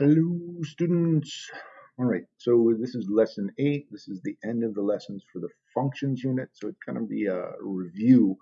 Hello, students. All right, so this is lesson eight. This is the end of the lessons for the functions unit. So it's going to be a review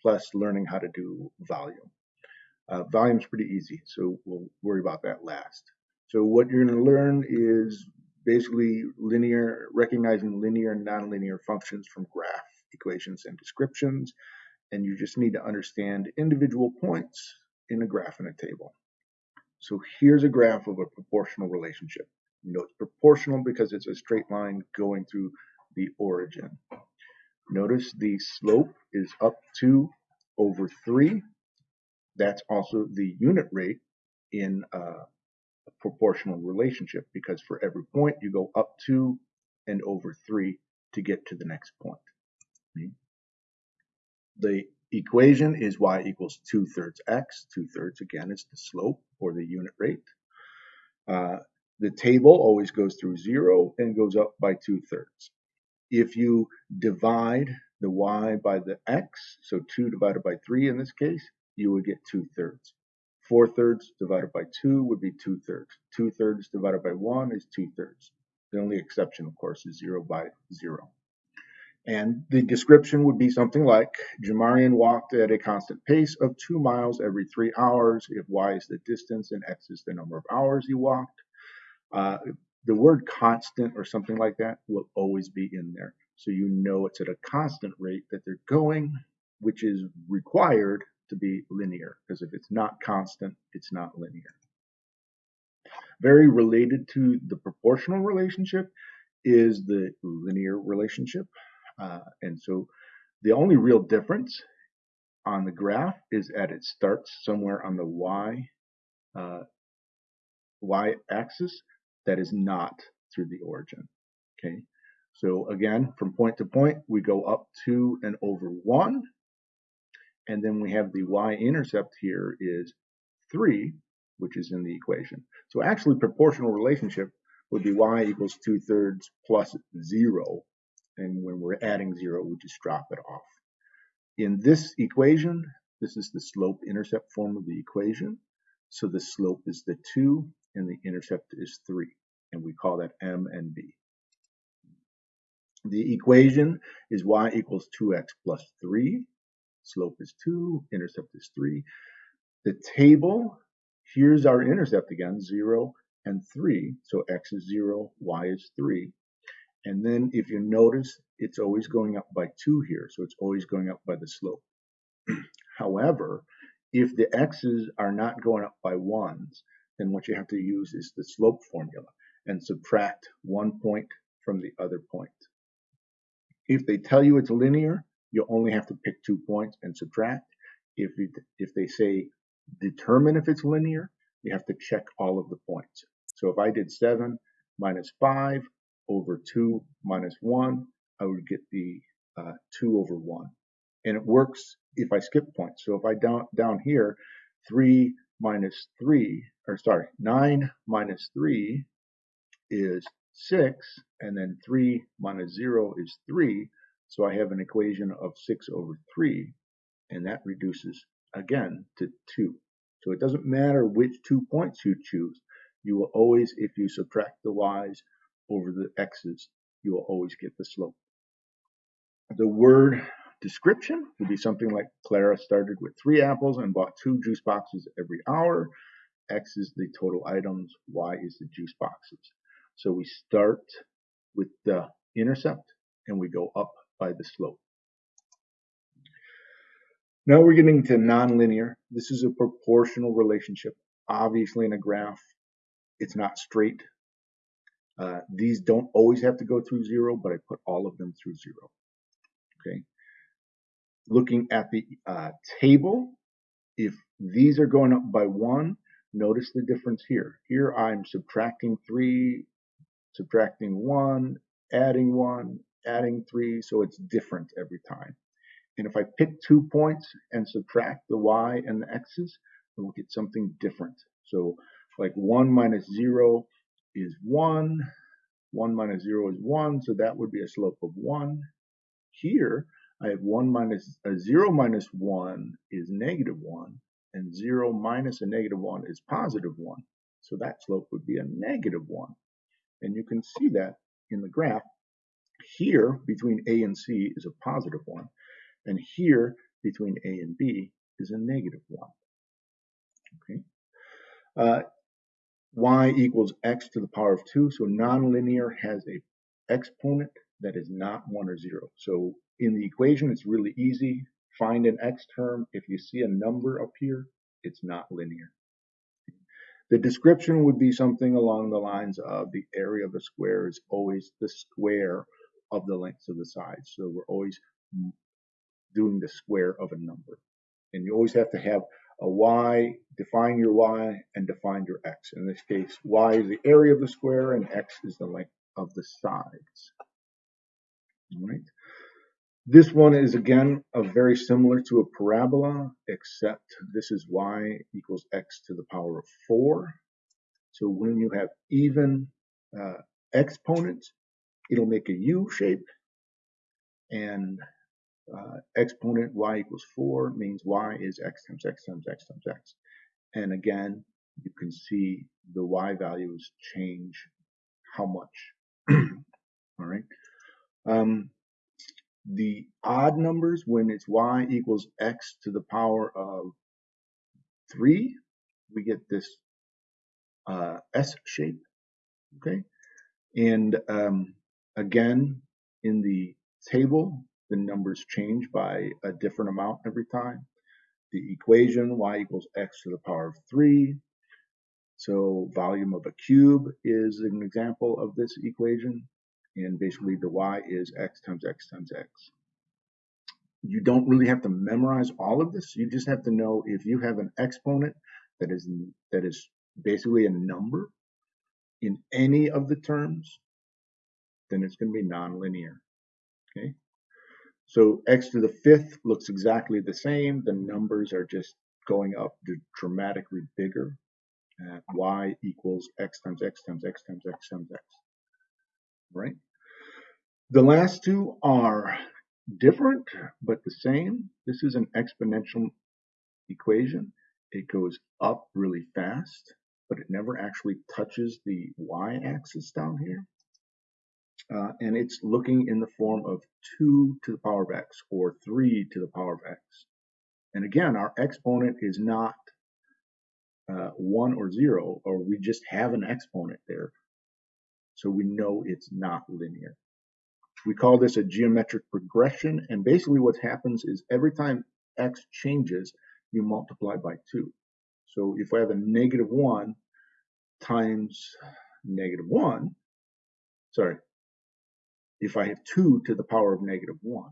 plus learning how to do volume. Uh, volume's pretty easy, so we'll worry about that last. So what you're going to learn is basically linear, recognizing linear and nonlinear functions from graph equations and descriptions. And you just need to understand individual points in a graph and a table. So here's a graph of a proportional relationship. You know it's proportional because it's a straight line going through the origin. Notice the slope is up 2 over 3. That's also the unit rate in uh, a proportional relationship because for every point you go up 2 and over 3 to get to the next point. The equation is y equals 2 thirds x. 2 thirds, again, is the slope or the unit rate. Uh, the table always goes through 0 and goes up by 2 thirds. If you divide the y by the x, so 2 divided by 3 in this case, you would get 2 thirds. 4 thirds divided by 2 would be 2 thirds. 2 thirds divided by 1 is 2 thirds. The only exception, of course, is 0 by 0. And the description would be something like Jamarian walked at a constant pace of two miles every three hours if y is the distance and x is the number of hours he walked. Uh, the word constant or something like that will always be in there. So you know it's at a constant rate that they're going, which is required to be linear, because if it's not constant, it's not linear. Very related to the proportional relationship is the linear relationship. Uh, and so the only real difference on the graph is that it starts somewhere on the y uh, y axis that is not through the origin. Okay, so again, from point to point, we go up two and over one, and then we have the y-intercept here is three, which is in the equation. So actually, proportional relationship would be y equals two thirds plus zero and when we're adding zero, we just drop it off. In this equation, this is the slope-intercept form of the equation. So the slope is the 2 and the intercept is 3. And we call that m and b. The equation is y equals 2x plus 3. Slope is 2, intercept is 3. The table, here's our intercept again, 0 and 3. So x is 0, y is 3. And then if you notice, it's always going up by 2 here, so it's always going up by the slope. However, if the x's are not going up by 1s, then what you have to use is the slope formula and subtract one point from the other point. If they tell you it's linear, you only have to pick two points and subtract. If, it, if they say determine if it's linear, you have to check all of the points. So if I did 7 minus 5 over 2 minus 1, I would get the uh, 2 over 1. And it works if I skip points. So if I down, down here, 3 minus 3, or sorry, 9 minus 3 is 6, and then 3 minus 0 is 3. So I have an equation of 6 over 3, and that reduces again to 2. So it doesn't matter which two points you choose. You will always, if you subtract the y's, over the x's, you will always get the slope. The word description would be something like Clara started with three apples and bought two juice boxes every hour. X is the total items, Y is the juice boxes. So we start with the intercept and we go up by the slope. Now we're getting to nonlinear. This is a proportional relationship. Obviously in a graph, it's not straight. Uh, these don't always have to go through zero, but I put all of them through zero. Okay. Looking at the uh, table, if these are going up by one, notice the difference here. Here I'm subtracting three, subtracting one, adding one, adding three, so it's different every time. And if I pick two points and subtract the y and the x's, we'll get something different. So like 1 minus 0 is 1. 1 minus 0 is 1, so that would be a slope of 1. Here, I have 1 minus, uh, 0 minus 1 is negative 1, and 0 minus a negative 1 is positive 1. So that slope would be a negative 1. And you can see that in the graph. Here, between A and C is a positive 1. And here, between A and B, is a negative 1. Okay. Uh, y equals x to the power of 2. So nonlinear has a exponent that is not 1 or 0. So in the equation, it's really easy. Find an x term. If you see a number up here, it's not linear. The description would be something along the lines of the area of a square is always the square of the lengths of the sides. So we're always doing the square of a number. And you always have to have a y, define your y, and define your x. In this case, y is the area of the square, and x is the length of the sides. All right. This one is again a very similar to a parabola, except this is y equals x to the power of 4. So when you have even uh, exponents, it'll make a U shape, and uh, exponent y equals 4 means y is x times x times x times x. And again, you can see the y values change how much. All right. Um, the odd numbers when it's y equals x to the power of 3, we get this uh, S shape. Okay. And um, again, in the table, the numbers change by a different amount every time. The equation y equals x to the power of 3. So volume of a cube is an example of this equation and basically the y is x times x times x. You don't really have to memorize all of this. You just have to know if you have an exponent that is that is basically a number in any of the terms, then it's going to be nonlinear. Okay. So x to the fifth looks exactly the same. The numbers are just going up dramatically bigger. Uh, y equals x times x times x times x times x right? The last two are different, but the same. This is an exponential equation. It goes up really fast, but it never actually touches the y-axis down here. Uh, and it's looking in the form of 2 to the power of x or 3 to the power of x. And again, our exponent is not uh, 1 or 0, or we just have an exponent there. So we know it's not linear. We call this a geometric progression. And basically what happens is every time x changes, you multiply by 2. So if I have a negative 1 times negative 1, sorry, if I have 2 to the power of negative 1,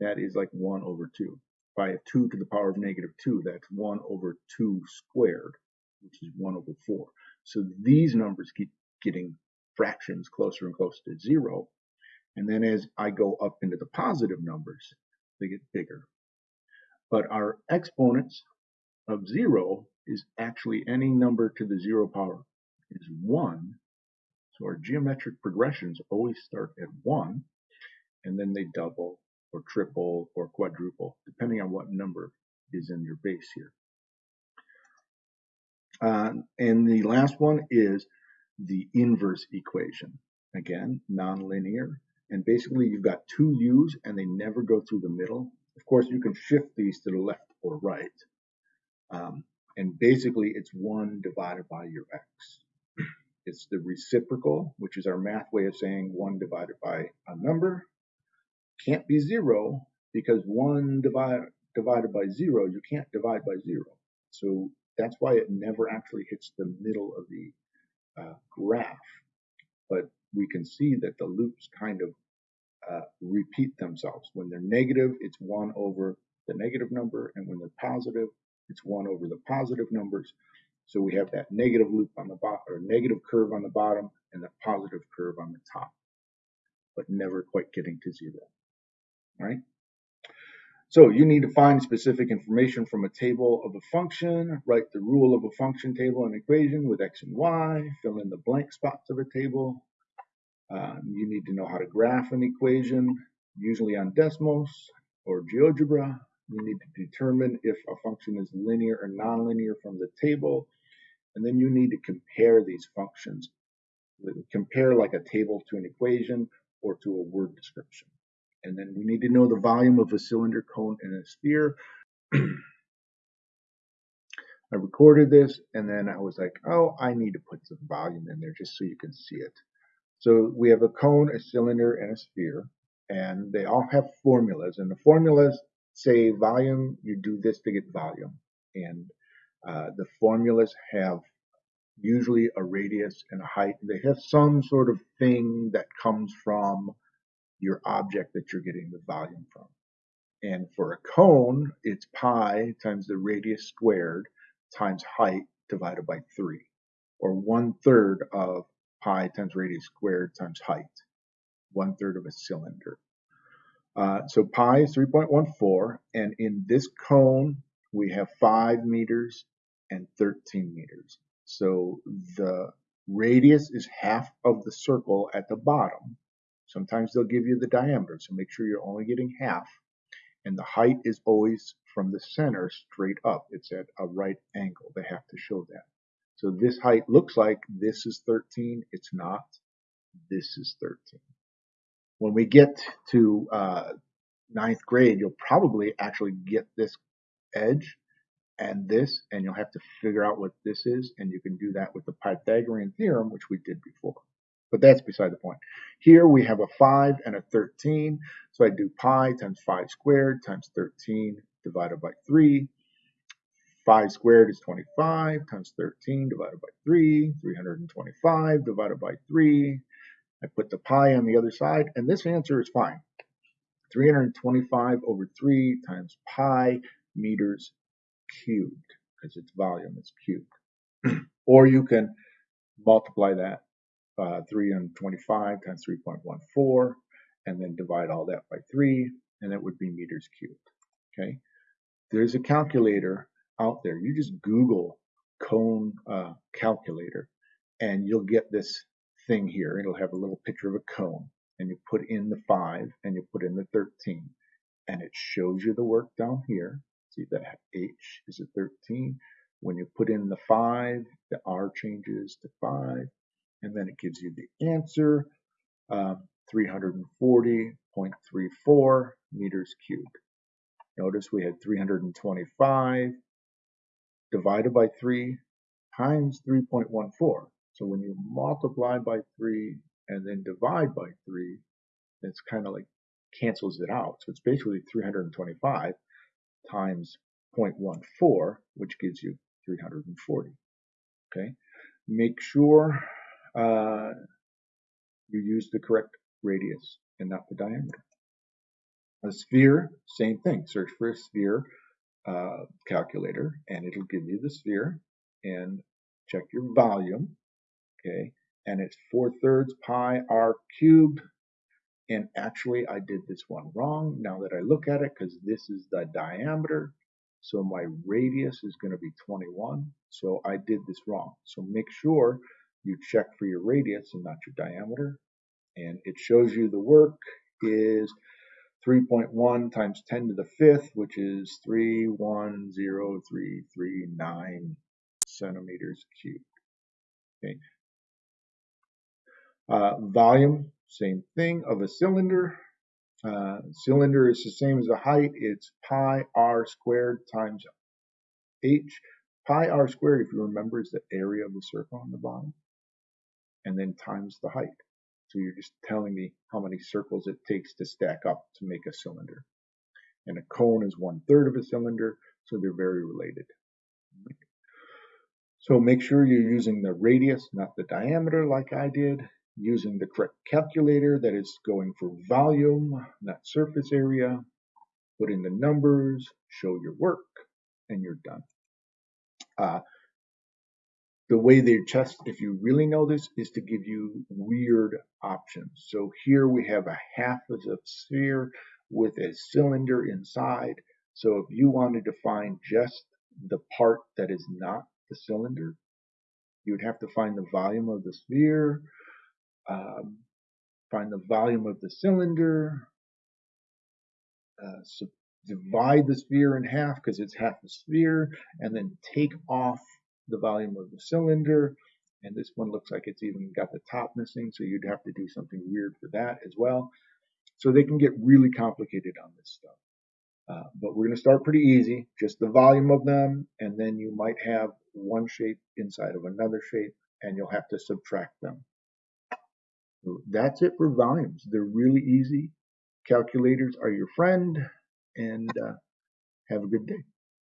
that is like 1 over 2. If I have 2 to the power of negative 2, that's 1 over 2 squared, which is 1 over 4. So these numbers keep getting fractions closer and closer to zero. And then as I go up into the positive numbers, they get bigger. But our exponents of zero is actually any number to the zero power is one. So our geometric progressions always start at one, and then they double or triple or quadruple, depending on what number is in your base here. Uh, and the last one is the inverse equation. Again, nonlinear. And basically you've got two u's and they never go through the middle. Of course, you can shift these to the left or right. Um, and basically it's 1 divided by your x. It's the reciprocal, which is our math way of saying 1 divided by a number. Can't be 0 because 1 divide, divided by 0, you can't divide by 0. So that's why it never actually hits the middle of the uh, graph, but we can see that the loops kind of uh, repeat themselves. When they're negative, it's 1 over the negative number, and when they're positive, it's 1 over the positive numbers. So we have that negative loop on the bottom, or negative curve on the bottom, and the positive curve on the top, but never quite getting to zero. right? So you need to find specific information from a table of a function, write the rule of a function table and equation with x and y, fill in the blank spots of a table. Um, you need to know how to graph an equation, usually on Desmos or GeoGebra. You need to determine if a function is linear or nonlinear from the table. And then you need to compare these functions. Compare like a table to an equation or to a word description. And then we need to know the volume of a cylinder, cone, and a sphere. I recorded this and then I was like, oh, I need to put some volume in there just so you can see it. So we have a cone, a cylinder, and a sphere, and they all have formulas. And the formulas say volume, you do this to get volume. And uh, the formulas have usually a radius and a height. They have some sort of thing that comes from your object that you're getting the volume from. And for a cone, it's pi times the radius squared times height divided by 3, or one third of pi times radius squared times height, one third of a cylinder. Uh, so pi is 3.14, and in this cone, we have 5 meters and 13 meters. So the radius is half of the circle at the bottom. Sometimes they'll give you the diameter, so make sure you're only getting half. And the height is always from the center straight up. It's at a right angle. They have to show that. So this height looks like this is 13. It's not. This is 13. When we get to uh, ninth grade, you'll probably actually get this edge and this, and you'll have to figure out what this is, and you can do that with the Pythagorean theorem, which we did before. But that's beside the point. Here we have a 5 and a 13, so I do pi times 5 squared times 13 divided by 3. 5 squared is 25 times 13 divided by 3, 325 divided by 3. I put the pi on the other side, and this answer is fine. 325 over 3 times pi meters cubed, because its volume is cubed. or you can multiply that uh, 325 times 3.14 and then divide all that by 3 and it would be meters cubed. Okay, there's a calculator out there. You just Google cone uh, calculator and you'll get this thing here. It'll have a little picture of a cone and you put in the 5 and you put in the 13 and it shows you the work down here See that H is a 13. When you put in the 5, the R changes to 5, and then it gives you the answer, um, 340.34 meters cubed. Notice we had 325 divided by 3 times 3.14. So when you multiply by 3 and then divide by 3, it's kind of like cancels it out. So it's basically 325 times 0.14, which gives you 340. Okay, make sure uh, you use the correct radius and not the diameter. A sphere, same thing. Search for a sphere uh, calculator and it'll give you the sphere and check your volume. Okay, and it's 4 thirds pi r cubed and actually, I did this one wrong now that I look at it because this is the diameter. So my radius is going to be 21. So I did this wrong. So make sure you check for your radius and not your diameter. And it shows you the work is 3.1 times 10 to the fifth, which is 310339 centimeters cubed. Okay. Uh, volume same thing of a cylinder. Uh, cylinder is the same as the height. It's pi r squared times h. Pi r squared, if you remember, is the area of the circle on the bottom. And then times the height. So you're just telling me how many circles it takes to stack up to make a cylinder. And a cone is one third of a cylinder, so they're very related. So make sure you're using the radius, not the diameter like I did using the correct calculator that is going for volume, not surface area, put in the numbers, show your work, and you're done. Uh, the way they test, if you really know this, is to give you weird options. So here we have a half of a sphere with a cylinder inside. So if you wanted to find just the part that is not the cylinder, you would have to find the volume of the sphere, um, find the volume of the cylinder, uh, so divide the sphere in half because it's half a sphere, and then take off the volume of the cylinder. And this one looks like it's even got the top missing, so you'd have to do something weird for that as well. So they can get really complicated on this stuff. Uh, but we're going to start pretty easy, just the volume of them, and then you might have one shape inside of another shape, and you'll have to subtract them. So that's it for volumes. They're really easy. Calculators are your friend, and uh, have a good day.